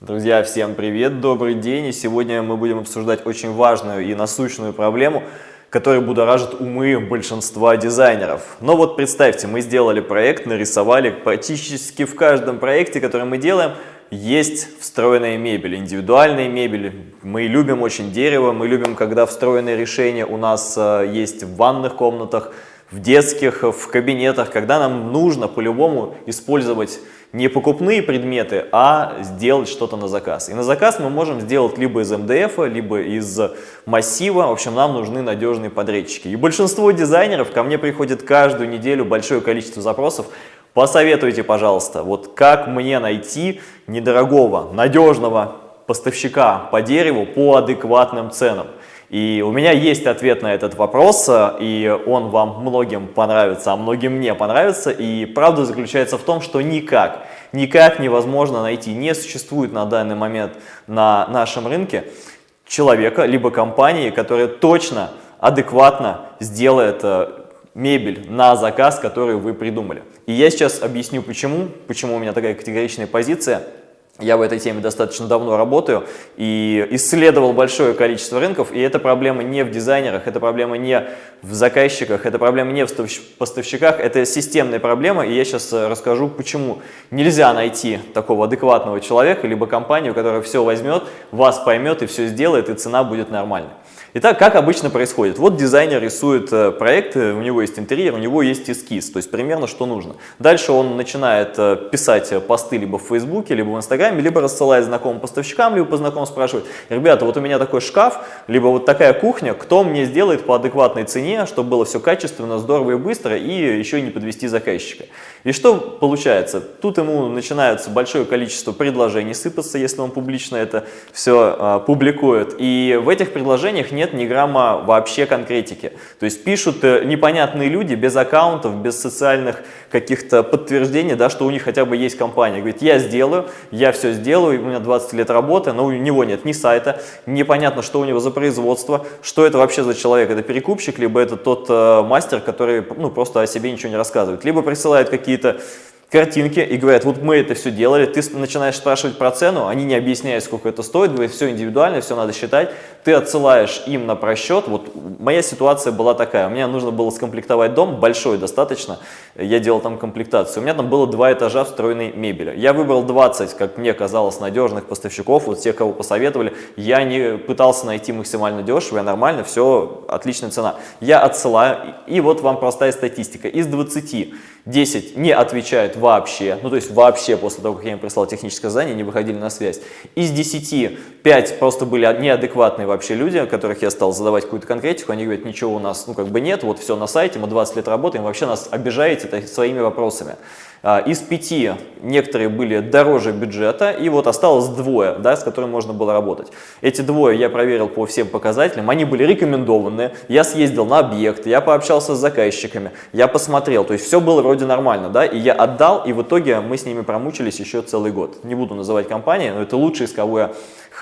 Друзья, всем привет, добрый день! И сегодня мы будем обсуждать очень важную и насущную проблему, которая будоражит умы большинства дизайнеров. Но вот представьте, мы сделали проект, нарисовали практически в каждом проекте, который мы делаем, есть встроенная мебель, индивидуальная мебель. Мы любим очень дерево, мы любим, когда встроенные решения у нас э, есть в ванных комнатах, в детских, в кабинетах, когда нам нужно по-любому использовать не покупные предметы, а сделать что-то на заказ. И на заказ мы можем сделать либо из МДФ, либо из массива. В общем, нам нужны надежные подрядчики. И большинство дизайнеров ко мне приходит каждую неделю большое количество запросов. Посоветуйте, пожалуйста, вот как мне найти недорогого, надежного поставщика по дереву по адекватным ценам. И у меня есть ответ на этот вопрос, и он вам многим понравится, а многим не понравится. И правда заключается в том, что никак, никак невозможно найти, не существует на данный момент на нашем рынке человека, либо компании, которая точно, адекватно сделает э, мебель на заказ, который вы придумали. И я сейчас объясню почему, почему у меня такая категоричная позиция. Я в этой теме достаточно давно работаю и исследовал большое количество рынков, и эта проблема не в дизайнерах, это проблема не в заказчиках, это проблема не в поставщиках, это системная проблема, и я сейчас э, расскажу, почему нельзя найти такого адекватного человека, либо компанию, которая все возьмет, вас поймет и все сделает, и цена будет нормальной. Итак, как обычно происходит? Вот дизайнер рисует э, проект, у него есть интерьер, у него есть эскиз, то есть примерно что нужно. Дальше он начинает э, писать посты либо в Фейсбуке, либо в Инстаграме, либо рассылает знакомым поставщикам, либо по знакомым спрашивает, ребята, вот у меня такой шкаф, либо вот такая кухня, кто мне сделает по адекватной цене, чтобы было все качественно, здорово и быстро, и еще не подвести заказчика. И что получается? Тут ему начинается большое количество предложений сыпаться, если он публично это все а, публикует. И в этих предложениях нет ни грамма вообще конкретики. То есть пишут э, непонятные люди без аккаунтов, без социальных каких-то подтверждений, да, что у них хотя бы есть компания. Говорит, я сделаю, я все сделаю, у меня 20 лет работы, но у него нет ни сайта, непонятно, что у него за производство, что это вообще за человек, это перекупщик, либо это тот э, мастер, который ну, просто о себе ничего не рассказывает. Либо присылает какие какие-то картинки и говорят, вот мы это все делали, ты начинаешь спрашивать про цену, они не объясняют, сколько это стоит, говорят, все индивидуально, все надо считать, ты отсылаешь им на просчет, вот моя ситуация была такая, мне нужно было скомплектовать дом, большой достаточно, я делал там комплектацию, у меня там было два этажа встроенной мебели, я выбрал 20, как мне казалось, надежных поставщиков, вот тех, кого посоветовали, я не пытался найти максимально дешево, я нормально, все, отличная цена, я отсылаю, и вот вам простая статистика, из 20 10 не отвечают вообще, ну то есть вообще после того, как я им прислал техническое задание, не выходили на связь. Из 10 5 просто были неадекватные вообще люди, которых я стал задавать какую-то конкретику, они говорят, ничего у нас ну как бы нет, вот все на сайте, мы 20 лет работаем, вообще нас обижаете своими вопросами. А, из пяти некоторые были дороже бюджета, и вот осталось двое, да, с которыми можно было работать. Эти двое я проверил по всем показателям, они были рекомендованные, я съездил на объект, я пообщался с заказчиками, я посмотрел, то есть все было вроде нормально, да, и я отдал, и в итоге мы с ними промучились еще целый год. Не буду называть компании, но это лучшие, с кого я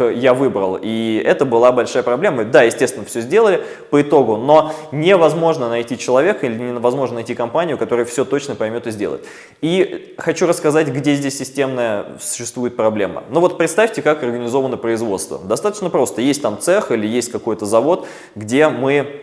я выбрал. И это была большая проблема. Да, естественно, все сделали по итогу, но невозможно найти человека или невозможно найти компанию, которая все точно поймет и сделает. И хочу рассказать, где здесь системная существует проблема. Ну вот представьте, как организовано производство. Достаточно просто. Есть там цех или есть какой-то завод, где мы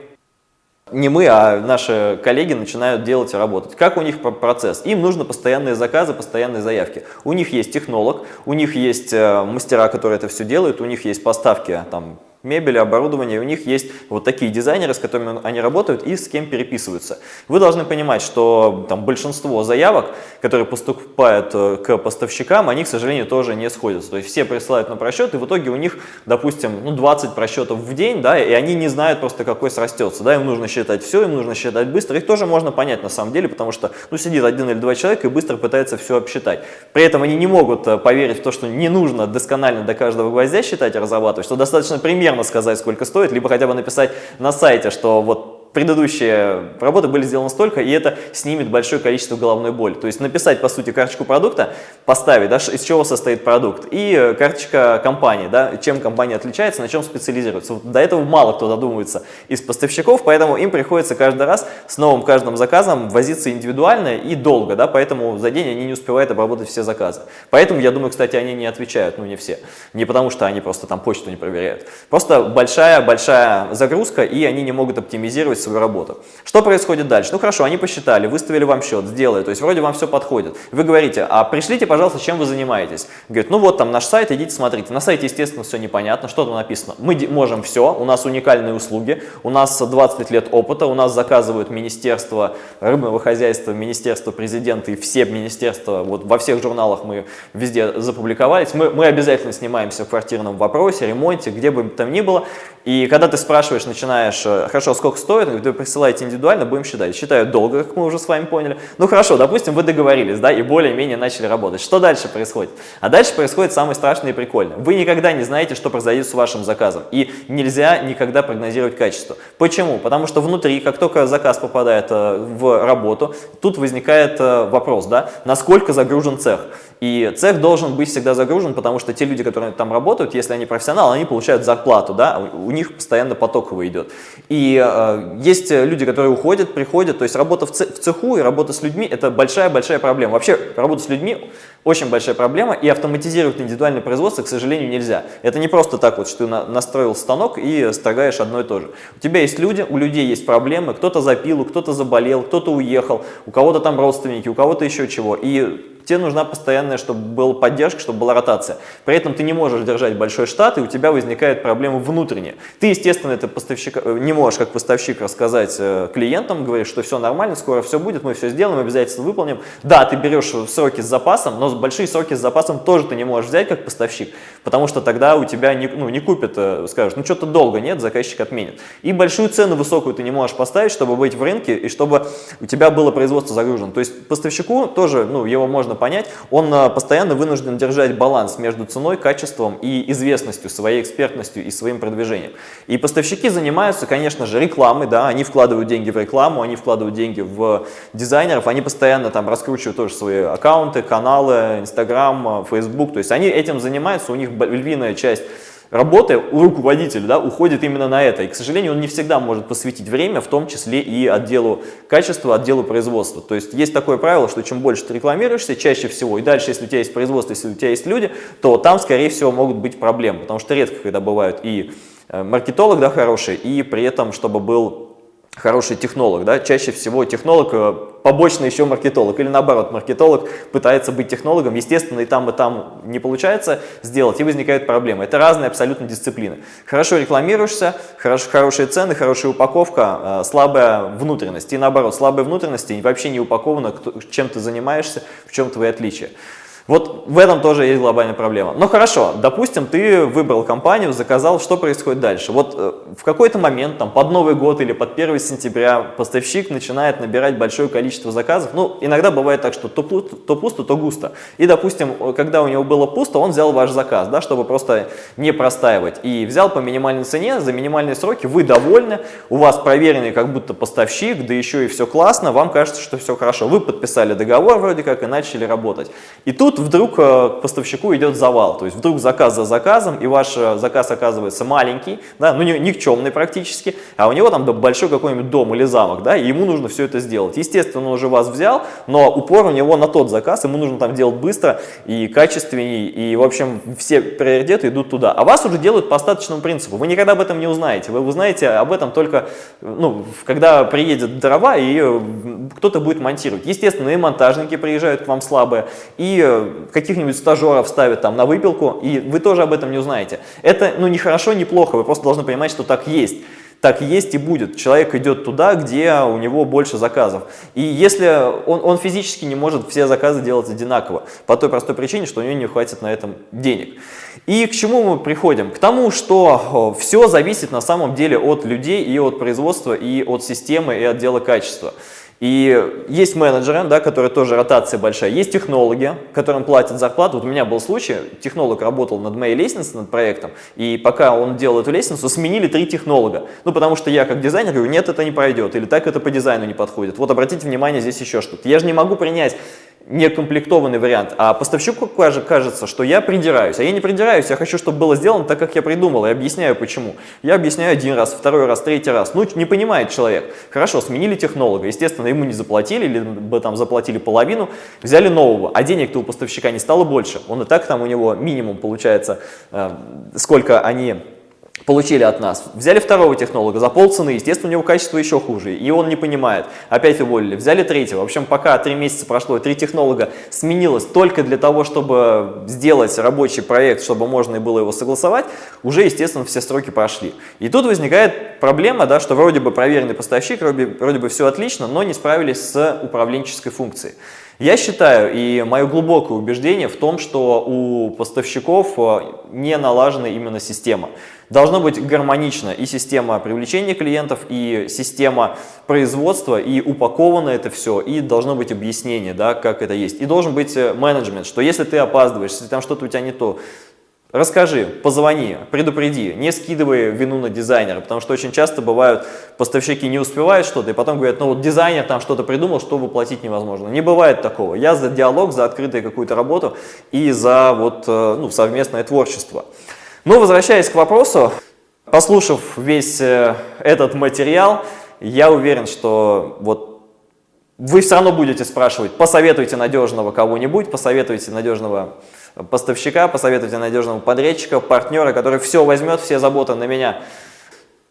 не мы, а наши коллеги начинают делать и работать. Как у них процесс? Им нужно постоянные заказы, постоянные заявки. У них есть технолог, у них есть э, мастера, которые это все делают, у них есть поставки там, мебели, оборудования, у них есть вот такие дизайнеры, с которыми они работают и с кем переписываются. Вы должны понимать, что там большинство заявок, которые поступают э, к поставщикам, они, к сожалению, тоже не сходятся. То есть все присылают на просчет, и в итоге у них, допустим, ну, 20 просчетов в день, да, и они не знают просто, какой срастется. Да, им нужно считать все, им нужно считать быстро. Их тоже можно понять на самом деле, потому что ну, сидит один или два человека и быстро пытается все обсчитать. При этом они не могут э, поверить в то, что не нужно досконально до каждого гвоздя считать и разрабатывать, что достаточно примерно сказать, сколько стоит, либо хотя бы написать на сайте, что вот предыдущие работы были сделаны столько, и это снимет большое количество головной боли. То есть написать, по сути, карточку продукта, поставить, да, из чего состоит продукт, и э, карточка компании, да, чем компания отличается, на чем специализируется. Вот до этого мало кто додумывается из поставщиков, поэтому им приходится каждый раз с новым каждым заказом возиться индивидуально и долго, да, поэтому за день они не успевают обработать все заказы. Поэтому, я думаю, кстати, они не отвечают, ну не все. Не потому что они просто там почту не проверяют. Просто большая-большая загрузка, и они не могут оптимизировать свою работу. Что происходит дальше? Ну хорошо, они посчитали, выставили вам счет, сделали, то есть вроде вам все подходит. Вы говорите, а пришлите, пожалуйста, чем вы занимаетесь. Говорит, ну вот там наш сайт, идите смотрите. На сайте, естественно, все непонятно, что там написано. Мы можем все, у нас уникальные услуги, у нас 20 лет опыта, у нас заказывают Министерство рыбного хозяйства, Министерство президента и все министерства, вот во всех журналах мы везде запубликовались. Мы, мы обязательно снимаемся в квартирном вопросе, ремонте, где бы там ни было. И когда ты спрашиваешь, начинаешь, э, хорошо, сколько стоит, вы присылаете индивидуально, будем считать. Считают долго, как мы уже с вами поняли. Ну хорошо, допустим, вы договорились, да, и более-менее начали работать. Что дальше происходит? А дальше происходит самое страшное и прикольное. Вы никогда не знаете, что произойдет с вашим заказом. И нельзя никогда прогнозировать качество. Почему? Потому что внутри, как только заказ попадает э, в работу, тут возникает э, вопрос, да, насколько загружен цех. И цех должен быть всегда загружен, потому что те люди, которые там работают, если они профессионалы, они получают зарплату, да, у них постоянно потоково идет. И э, есть люди, которые уходят, приходят, то есть работа в цеху и работа с людьми – это большая-большая проблема. Вообще работа с людьми очень большая проблема, и автоматизировать индивидуальное производство, к сожалению, нельзя. Это не просто так вот, что ты настроил станок и строгаешь одно и то же. У тебя есть люди, у людей есть проблемы, кто-то запил, кто-то заболел, кто-то уехал, у кого-то там родственники, у кого-то еще чего. И тебе нужна постоянная, чтобы была поддержка, чтобы была ротация. При этом ты не можешь держать большой штат, и у тебя возникает проблема внутренняя. Ты, естественно, это поставщик, э, не можешь как поставщик рассказать э, клиентам, говоришь, что все нормально, скоро все будет, мы все сделаем, обязательно выполним. Да, ты берешь сроки с запасом, но большие сроки с запасом тоже ты не можешь взять как поставщик, потому что тогда у тебя не, ну, не купят, э, скажешь, ну что-то долго нет, заказчик отменит. И большую цену высокую ты не можешь поставить, чтобы быть в рынке и чтобы у тебя было производство загружено. То есть поставщику тоже, ну, его можно понять, он э, постоянно вынужден держать баланс между ценой, качеством и известностью, своей экспертностью и своим продвижением. И поставщики занимаются, конечно же, рекламой, да, они вкладывают деньги в рекламу, они вкладывают деньги в дизайнеров, они постоянно там раскручивают тоже свои аккаунты, каналы, Инстаграм, Фейсбук, то есть они этим занимаются, у них львиная часть работы у руководителя да, уходит именно на это. И, к сожалению, он не всегда может посвятить время, в том числе и отделу качества, отделу производства. То есть есть такое правило, что чем больше ты рекламируешься, чаще всего, и дальше, если у тебя есть производство, если у тебя есть люди, то там, скорее всего, могут быть проблемы. Потому что редко, когда бывают и э, маркетолог да, хороший, и при этом, чтобы был хороший технолог, да, чаще всего технолог э, побочно еще маркетолог, или наоборот, маркетолог пытается быть технологом, естественно, и там, и там не получается сделать, и возникают проблемы. Это разные абсолютно дисциплины. Хорошо рекламируешься, хорош, хорошие цены, хорошая упаковка, э, слабая внутренность, и наоборот, слабая внутренность и вообще не упакована, чем ты занимаешься, в чем твои отличия. Вот в этом тоже есть глобальная проблема. Но хорошо, допустим, ты выбрал компанию, заказал, что происходит дальше? Вот э, в какой-то момент, там, под Новый год или под 1 сентября поставщик начинает набирать большое количество заказов. Ну, иногда бывает так, что то, то пусто, то густо. И, допустим, когда у него было пусто, он взял ваш заказ, да, чтобы просто не простаивать. И взял по минимальной цене, за минимальные сроки, вы довольны, у вас проверенный как будто поставщик, да еще и все классно, вам кажется, что все хорошо. Вы подписали договор вроде как и начали работать. И тут тут вдруг э, к поставщику идет завал, то есть вдруг заказ за заказом, и ваш э, заказ оказывается маленький, да, ну никчемный практически, а у него там большой какой-нибудь дом или замок, да, и ему нужно все это сделать. Естественно, он уже вас взял, но упор у него на тот заказ, ему нужно там делать быстро и качественнее, и, в общем, все приоритеты идут туда. А вас уже делают по остаточному принципу, вы никогда об этом не узнаете, вы узнаете об этом только, ну, когда приедет дрова, и э, кто-то будет монтировать. Естественно, и монтажники приезжают к вам слабые, и каких-нибудь стажеров ставят там на выпилку, и вы тоже об этом не узнаете. Это ну, не хорошо, не плохо, вы просто должны понимать, что так есть. Так есть и будет. Человек идет туда, где у него больше заказов. И если он, он физически не может все заказы делать одинаково, по той простой причине, что у него не хватит на этом денег. И к чему мы приходим? К тому, что все зависит на самом деле от людей и от производства, и от системы, и отдела качества. И есть менеджеры, да, которые тоже ротация большая, есть технологи, которым платят зарплату. Вот у меня был случай, технолог работал над моей лестницей, над проектом, и пока он делал эту лестницу, сменили три технолога. Ну, потому что я как дизайнер говорю, нет, это не пройдет, или так это по дизайну не подходит. Вот обратите внимание, здесь еще что-то. Я же не могу принять некомплектованный вариант, а поставщику кажется, что я придираюсь. А я не придираюсь, я хочу, чтобы было сделано так, как я придумал, и объясняю почему. Я объясняю один раз, второй раз, третий раз. Ну, не понимает человек. Хорошо, сменили технолога, естественно, ему не заплатили, либо там заплатили половину, взяли нового, а денег-то у поставщика не стало больше. Он и так там у него минимум получается, э, сколько они получили от нас. Взяли второго технолога за полцены, естественно, у него качество еще хуже, и он не понимает. Опять уволили. Взяли третьего. В общем, пока три месяца прошло, три технолога сменилось только для того, чтобы сделать рабочий проект, чтобы можно было его согласовать, уже, естественно, все сроки прошли. И тут возникает проблема, да, что вроде бы проверенный поставщик, вроде, вроде бы все отлично, но не справились с управленческой функцией. Я считаю, и мое глубокое убеждение в том, что у поставщиков э, не налажена именно система. Должно быть гармонично и система привлечения клиентов, и система производства, и упаковано это все, и должно быть объяснение, да, как это есть. И должен быть э, менеджмент, что если ты опаздываешь, если там что-то у тебя не то, Расскажи, позвони, предупреди, не скидывай вину на дизайнера, потому что очень часто бывают поставщики не успевают что-то, и потом говорят, ну вот дизайнер там что-то придумал, что воплотить невозможно. Не бывает такого. Я за диалог, за открытую какую-то работу и за вот, э, ну, совместное творчество. Но возвращаясь к вопросу, послушав весь э, этот материал, я уверен, что вот вы все равно будете спрашивать, посоветуйте надежного кого-нибудь, посоветуйте надежного поставщика, посоветуйте надежного подрядчика, партнера, который все возьмет, все заботы на меня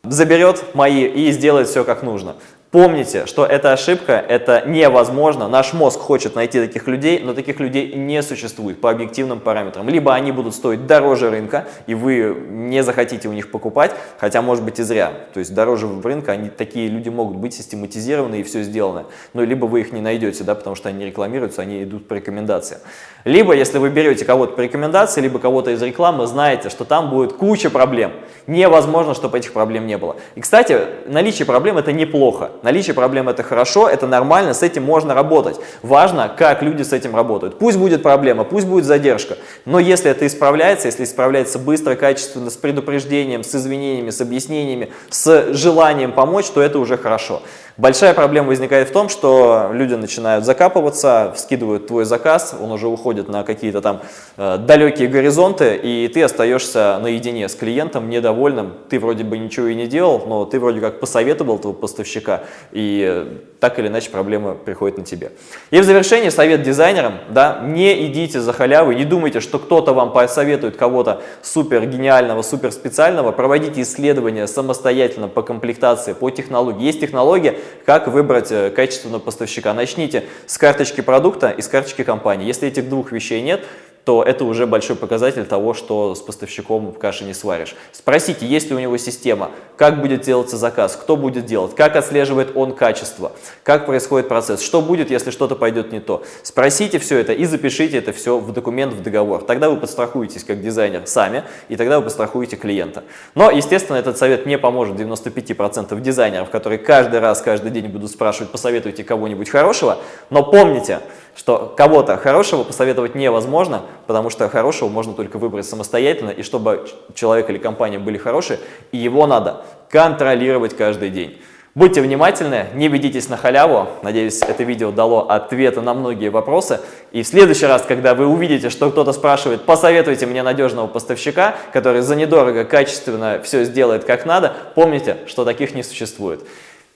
заберет мои и сделает все как нужно. Помните, что эта ошибка, это невозможно. Наш мозг хочет найти таких людей, но таких людей не существует по объективным параметрам. Либо они будут стоить дороже рынка, и вы не захотите у них покупать, хотя может быть и зря. То есть дороже рынка, они, такие люди могут быть систематизированы и все сделано. Но либо вы их не найдете, да, потому что они рекламируются, они идут по рекомендациям. Либо, если вы берете кого-то по рекомендации, либо кого-то из рекламы, знаете, что там будет куча проблем. Невозможно, чтобы этих проблем не было. И, кстати, наличие проблем – это неплохо. Наличие проблем – это хорошо, это нормально, с этим можно работать. Важно, как люди с этим работают. Пусть будет проблема, пусть будет задержка, но если это исправляется, если исправляется быстро, качественно, с предупреждением, с извинениями, с объяснениями, с желанием помочь, то это уже хорошо. Большая проблема возникает в том, что люди начинают закапываться, скидывают твой заказ, он уже уходит на какие-то там э, далекие горизонты, и ты остаешься наедине с клиентом, недовольным. Ты вроде бы ничего и не делал, но ты вроде как посоветовал этого поставщика, и так или иначе проблема приходит на тебе. И в завершение совет дизайнерам, да, не идите за халявой, не думайте, что кто-то вам посоветует кого-то супер гениального, супер специального, проводите исследования самостоятельно по комплектации, по технологии. Есть технология, как выбрать э, качественного поставщика. Начните с карточки продукта и с карточки компании. Если этих двух вещей нет, то это уже большой показатель того, что с поставщиком каши не сваришь. Спросите, есть ли у него система, как будет делаться заказ, кто будет делать, как отслеживает он качество, как происходит процесс, что будет, если что-то пойдет не то. Спросите все это и запишите это все в документ, в договор. Тогда вы подстрахуетесь как дизайнер сами, и тогда вы подстрахуете клиента. Но, естественно, этот совет не поможет 95% дизайнеров, которые каждый раз, каждый день будут спрашивать, посоветуйте кого-нибудь хорошего. Но помните, что кого-то хорошего посоветовать невозможно, потому что хорошего можно только выбрать самостоятельно, и чтобы человек или компания были хорошие, и его надо контролировать каждый день. Будьте внимательны, не ведитесь на халяву. Надеюсь, это видео дало ответы на многие вопросы. И в следующий раз, когда вы увидите, что кто-то спрашивает, посоветуйте мне надежного поставщика, который за недорого, качественно все сделает как надо, помните, что таких не существует.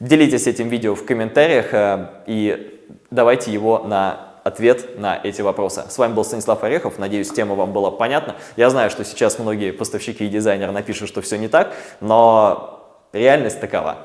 Делитесь этим видео в комментариях э, и давайте его на ответ на эти вопросы. С вами был Станислав Орехов, надеюсь, тема вам была понятна. Я знаю, что сейчас многие поставщики и дизайнеры напишут, что все не так, но реальность такова.